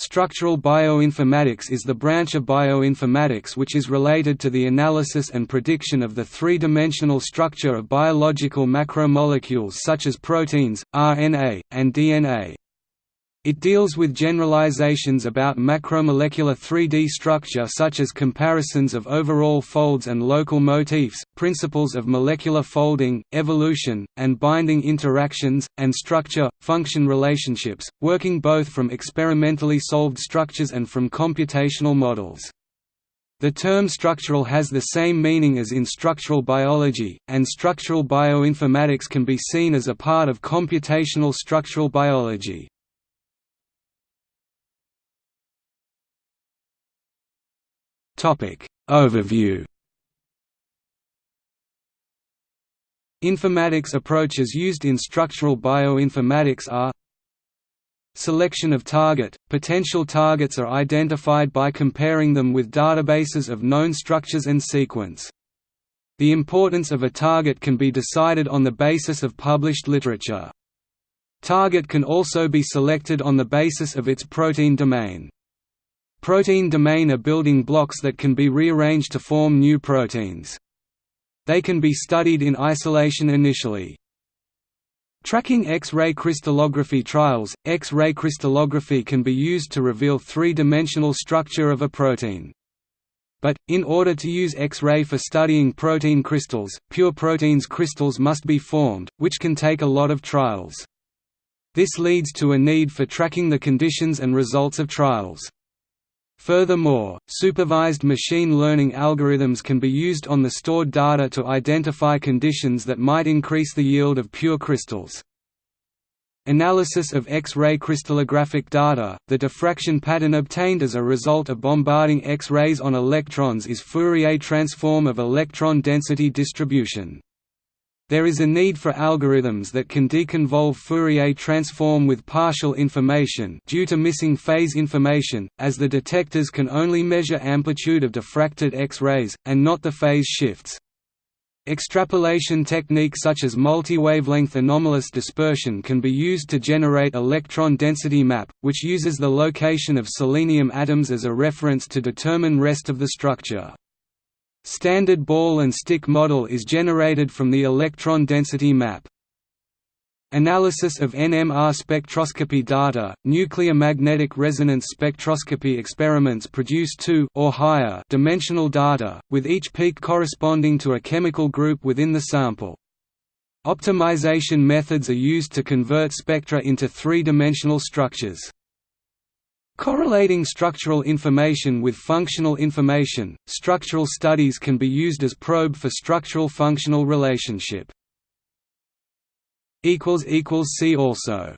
Structural bioinformatics is the branch of bioinformatics which is related to the analysis and prediction of the three-dimensional structure of biological macromolecules such as proteins, RNA, and DNA. It deals with generalizations about macromolecular 3D structure such as comparisons of overall folds and local motifs, principles of molecular folding, evolution, and binding interactions, and structure-function relationships, working both from experimentally solved structures and from computational models. The term structural has the same meaning as in structural biology, and structural bioinformatics can be seen as a part of computational structural biology. Topic Overview Informatics approaches used in structural bioinformatics are Selection of target – Potential targets are identified by comparing them with databases of known structures and sequence. The importance of a target can be decided on the basis of published literature. Target can also be selected on the basis of its protein domain. Protein domain are building blocks that can be rearranged to form new proteins. They can be studied in isolation initially. Tracking X-ray crystallography trials – X-ray crystallography can be used to reveal three-dimensional structure of a protein. But, in order to use X-ray for studying protein crystals, pure proteins crystals must be formed, which can take a lot of trials. This leads to a need for tracking the conditions and results of trials. Furthermore, supervised machine learning algorithms can be used on the stored data to identify conditions that might increase the yield of pure crystals. Analysis of X-ray crystallographic data, the diffraction pattern obtained as a result of bombarding X-rays on electrons is Fourier transform of electron density distribution. There is a need for algorithms that can deconvolve Fourier transform with partial information due to missing phase information, as the detectors can only measure amplitude of diffracted X-rays, and not the phase shifts. Extrapolation techniques such as multi-wavelength anomalous dispersion can be used to generate electron density map, which uses the location of selenium atoms as a reference to determine rest of the structure. Standard ball and stick model is generated from the electron density map. Analysis of NMR spectroscopy data, nuclear magnetic resonance spectroscopy experiments produce two or higher dimensional data, with each peak corresponding to a chemical group within the sample. Optimization methods are used to convert spectra into three-dimensional structures. Correlating structural information with functional information, structural studies can be used as probe for structural functional relationship. See also